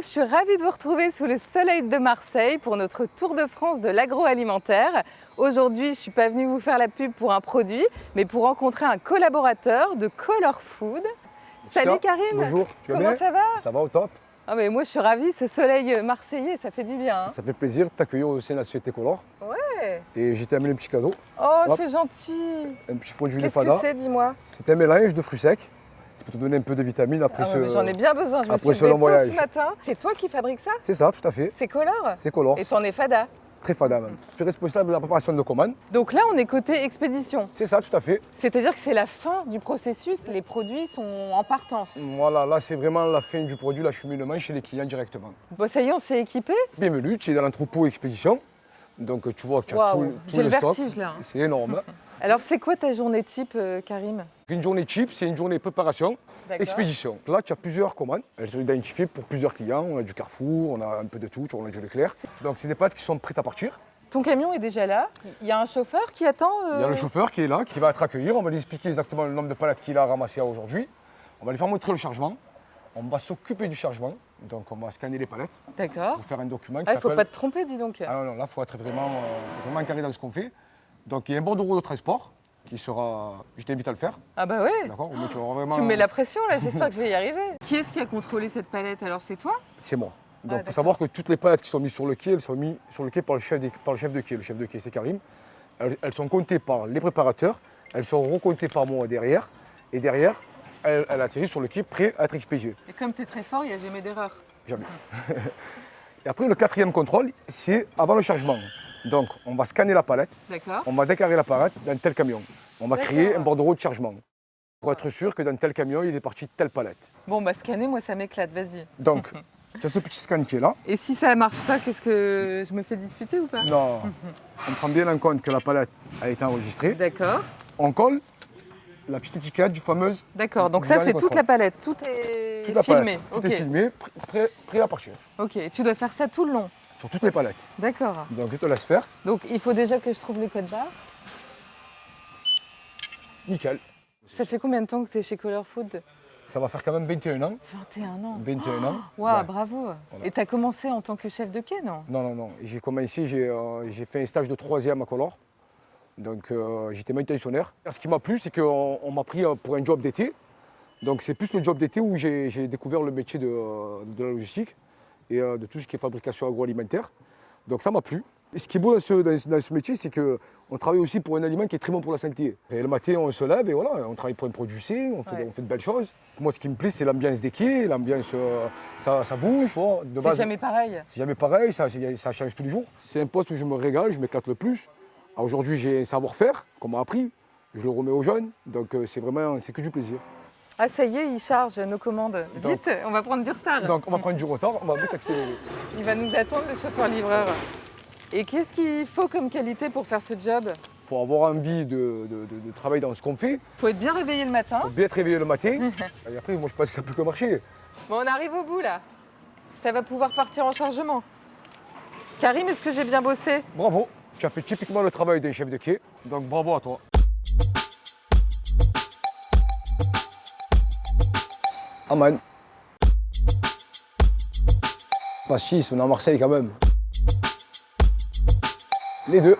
je suis ravie de vous retrouver sous le soleil de Marseille pour notre tour de France de l'agroalimentaire. Aujourd'hui, je ne suis pas venue vous faire la pub pour un produit, mais pour rencontrer un collaborateur de Color Food. Salut Karim Bonjour, tu vas Comment bien ça va? Ça va au top ah mais Moi je suis ravie, ce soleil marseillais, ça fait du bien. hein. Ça fait plaisir de t'accueillir au sein de la société Color. Ouais. Et j'ai amené un petit cadeau, Oh, c'est gentil un petit produit de Qu'est-ce que Fada. c'est, dis-moi? C'est un mélange de fruits secs. C'est pour te donner un peu de vitamines après Ah ouais, ce... J'en ai bien besoin, je me suis levée voyage. ce matin. C'est toi qui fabriques ça? C'est ça, tout à fait. C'est Color? C'est Color. Et t'en es fada? Très Fada même. Je suis responsable de la préparation de commandes. Donc là, on est côté expédition. C'est ça, tout à fait. C'est-à-dire que c'est la fin du processus, les produits sont en partance. Voilà, là c'est vraiment la fin du produit, l'acheminement chez les clients directement. Bon, ça y est, on s'est équipé? Bienvenue, tu es dans l'entrepôt expédition. Donc tu vois qu'il y a tout, tout le le stock. vertige là. C'est énorme. Alors, c'est quoi ta journée type, euh, Karim? Une journée cheap, c'est une journée préparation. Expédition. Là, tu as plusieurs commandes. Elles sont identifiées pour plusieurs clients. On a du Carrefour, on a un peu de tout, on a du Leclerc. Donc, c'est des pâtes qui sont prêtes à partir. Ton camion est déjà là. Il y a un chauffeur qui attend euh, Il y a le chauffeur qui est là, qui va être accueillir. On va lui expliquer exactement le nombre de palettes qu'il a ramassées aujourd'hui. On va lui faire montrer le chargement. On va s'occuper du chargement. Donc, on va scanner les palettes D'accord. pour faire un document qui Ah, il faut s'appelle- pas te tromper, dis donc. Ah non, non, là, il faut être vraiment, euh, faut vraiment carré dans ce qu'on fait. Donc, il y a un bordereau de transport qui sera. Je t'invite à le faire. Ah bah ouais. D'accord tu auras vraiment- Tu me mets la pression là, j'espère que je vais y arriver. Qui est-ce qui a contrôlé cette palette? Alors c'est toi? C'est moi. Donc il Ah, faut savoir que toutes les palettes qui sont mises sur le quai, elles sont mises sur le quai par le chef, des- par le chef de quai. Le chef de quai, c'est Karim. Elles, elles sont comptées par les préparateurs, elles sont recomptées par moi derrière. Et derrière, elles, elles atterrissent sur le quai prêt à être expédiées. Et comme tu es très fort, il n'y a jamais d'erreur. Jamais. et après, le quatrième contrôle, c'est avant le chargement. Donc on va scanner la palette, D'accord on va décarrer la palette dans tel camion. On va créer un bordereau de chargement. Pour être sûr que dans tel camion, il est parti de telle palette. Bon bah scanner, moi ça m'éclate, vas-y. Donc, tu as ce petit scan qui est là. Et si ça marche pas, qu'est-ce que je me fais disputer ou pas? Non, on prend bien en compte que la palette a été enregistrée. D'accord. On colle la petite étiquette du fameuse D'accord, donc ça c'est toute la palette, tout est filmé. palette. Tout est filmé, pr- prêt, prêt à partir. Ok, et tu dois faire ça tout le long. Sur toutes les palettes. D'accord. Donc je te laisse faire. Donc il faut déjà que je trouve les codes barres. Nickel. Ça fait combien de temps que tu es chez Color Food? Ça va faire quand même 21 ans. 21 ans. 21 ans. Waouh, Ouais. bravo. Voilà. Et tu as commencé en tant que chef de quai, non? Non, non, non. J'ai commencé, j'ai euh, j'ai fait un stage de troisième à Color. Donc euh, j'étais manutentionnaire. Ce qui m'a plu, c'est qu'on on m'a pris euh, pour un job d'été. Donc c'est plus le job d'été où j'ai découvert le métier de, euh, de la logistique et euh, de tout ce qui est fabrication agroalimentaire. Donc ça m'a plu. Et ce qui est beau dans ce, dans- dans ce métier, c'est qu'on travaille aussi pour un aliment qui est très bon pour la santé. Et le matin, on se lève et voilà, on travaille pour un produit sain, on Ouais. on fait de belles choses. Moi, ce qui me plaît, c'est l'ambiance des quais, l'ambiance, euh, ça, ça bouge. voilà. De C'est jamais pareil. c'est jamais pareil, ça, ça change tous les jours. C'est un poste où je me régale, je m'éclate le plus. Aujourd'hui, j'ai un savoir-faire qu'on m'a appris, je le remets aux jeunes, donc euh, c'est vraiment, c'est que du plaisir. Ah ça y est, il charge nos commandes. Donc- Vite, on va prendre du retard. Donc on va prendre du retard, on va vite accélérer. Il va nous attendre le chauffeur-livreur. Et qu'est-ce qu'il faut comme qualité pour faire ce job? Il faut avoir envie de, de- de- de travailler dans ce qu'on fait, il faut être bien réveillé le matin. faut bien être réveillé le matin. Et après, moi je pense que ça peut que marcher. Bon, on arrive au bout là. Ça va pouvoir partir en chargement. Karim, est-ce que j'ai bien bossé? Bravo, tu as fait typiquement le travail d'un chef de quai, donc bravo à toi. Aman. Pas 6, on est à Marseille quand même. Les deux.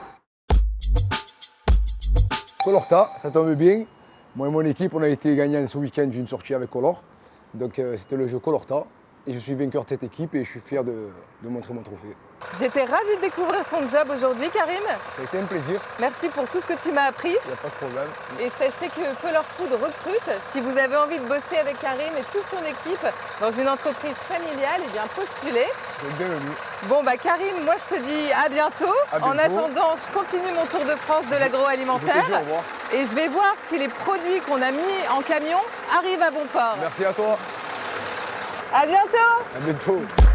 Colorta, ça tombe bien. Moi et mon équipe, on a été gagnants ce week-end d'une sortie avec Color. Donc euh, c'était le jeu Colorta. Et je suis vainqueur de cette équipe et je suis fier de, de montrer mon trophée. J'étais ravie de découvrir ton job aujourd'hui, Karim. Ça a été un plaisir, Merci pour tout ce que tu m'as appris. il n'y a pas de problème. Et sachez que Color Food recrute. Si vous avez envie de bosser avec Karim et toute son équipe dans une entreprise familiale, eh bien postulez. Bienvenue. Bon bah Karim, moi je te dis à bientôt. À En bientôt. attendant, je continue mon tour de France de l'agroalimentaire et je vais voir si les produits qu'on a mis en camion arrivent à bon port. Merci à toi. À bientôt bientôt.